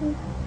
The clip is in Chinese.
嗯